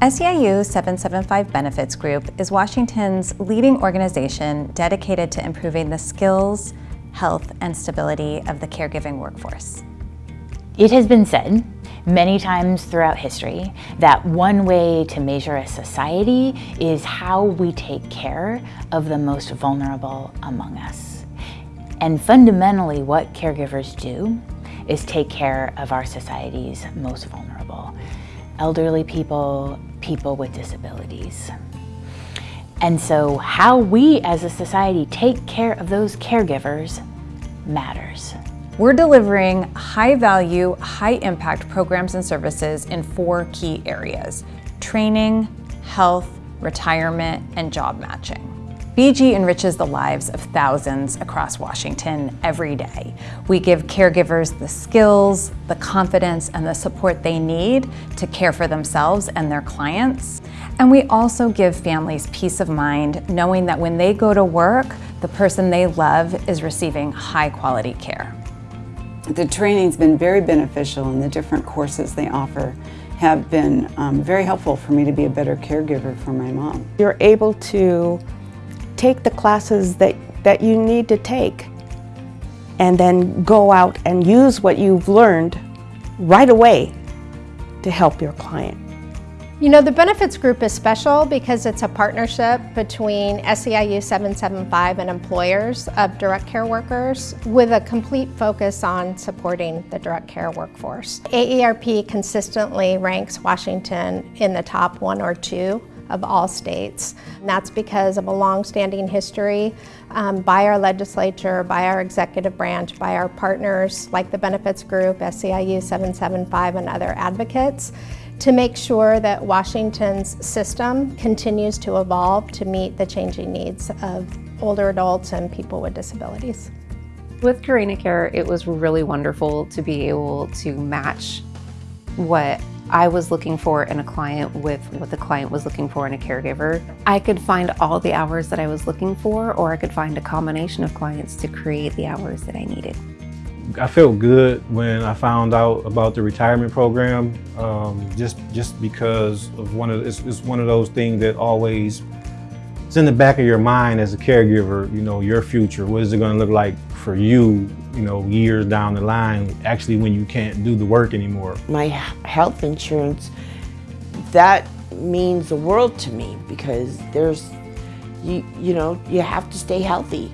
SEIU 775 Benefits Group is Washington's leading organization dedicated to improving the skills, health, and stability of the caregiving workforce. It has been said many times throughout history that one way to measure a society is how we take care of the most vulnerable among us. And fundamentally what caregivers do is take care of our society's most vulnerable. Elderly people, people with disabilities. And so how we as a society take care of those caregivers matters. We're delivering high-value, high-impact programs and services in four key areas, training, health, retirement, and job matching. BG enriches the lives of thousands across Washington every day. We give caregivers the skills, the confidence, and the support they need to care for themselves and their clients. And we also give families peace of mind knowing that when they go to work, the person they love is receiving high quality care. The training's been very beneficial and the different courses they offer have been um, very helpful for me to be a better caregiver for my mom. You're able to take the classes that, that you need to take and then go out and use what you've learned right away to help your client. You know, the benefits group is special because it's a partnership between SEIU 775 and employers of direct care workers with a complete focus on supporting the direct care workforce. AARP consistently ranks Washington in the top one or two of all states. And that's because of a long-standing history um, by our legislature, by our executive branch, by our partners like the Benefits Group, SEIU 775 and other advocates to make sure that Washington's system continues to evolve to meet the changing needs of older adults and people with disabilities. With Carina Care, it was really wonderful to be able to match what I was looking for in a client with what the client was looking for in a caregiver. I could find all the hours that I was looking for, or I could find a combination of clients to create the hours that I needed. I felt good when I found out about the retirement program, um, just just because of one of it's, it's, one of those things that always it's in the back of your mind as a caregiver. You know, your future. What is it going to look like for you? You know, years down the line, actually when you can't do the work anymore. My health insurance, that means the world to me because there's, you you know, you have to stay healthy,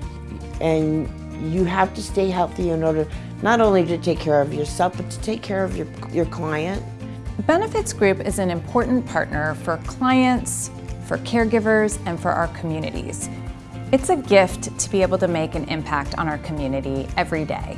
and you have to stay healthy in order not only to take care of yourself, but to take care of your, your client. Benefits Group is an important partner for clients, for caregivers, and for our communities. It's a gift to be able to make an impact on our community every day.